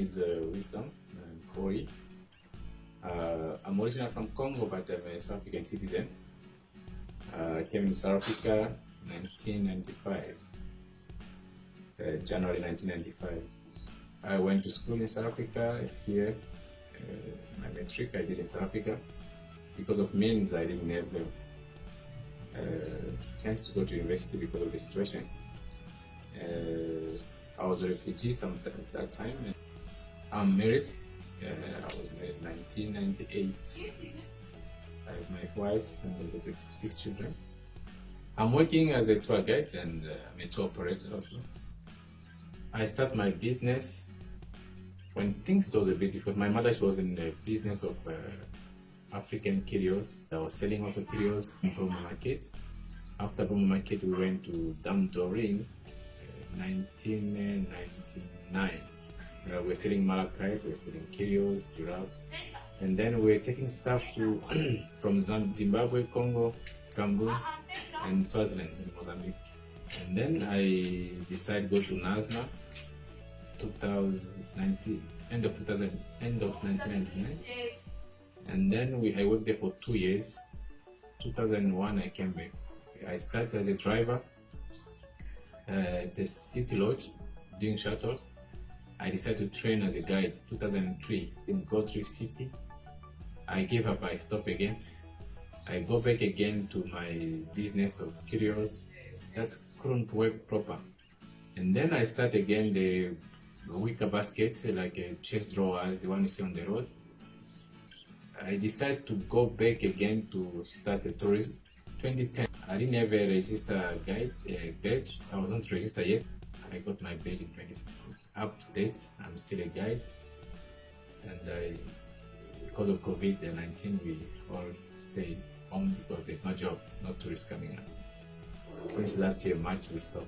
is uh, Wisdom Koi. Uh, I'm originally from Congo, but I'm a South African citizen. Uh, I came to South Africa 1995, uh, January 1995. I went to school in South Africa here. Uh, my metric I did in South Africa. Because of means, I didn't have a chance to go to university because of the situation. I was a refugee some at that time. I'm married. Uh, I was married in 1998. I have my wife and with six children. I'm working as a tour guide and uh, I'm a tour operator also. I start my business when things was a bit different. My mother she was in the business of uh, African curios. I was selling also curios from the market. After the market, we went to Dam Doreen 1999. Uh, we're selling malachite, we're selling curios, giraffes, and then we're taking stuff to from Zimbabwe, Congo, Cameroon, and Swaziland in Mozambique. And then I decided to go to NASNA 2019, end of 2000, end of 1999. And then we, I worked there for two years. 2001, I came back. I started as a driver uh, the City Lodge doing shuttles. I decided to train as a guide 2003 in Gold City. I gave up, I stopped again. I go back again to my business of curios. That couldn't work proper. And then I start again the wicker basket, like a chest drawer, the one you see on the road. I decided to go back again to start a tourism. 2010. I didn't have a register guide, a badge. I wasn't registered yet. I got my badge in 2016. Up to date, I'm still a guide. And I, because of COVID-19, we all stay home because there's no job, no tourists coming up. Since last year, March, we stopped.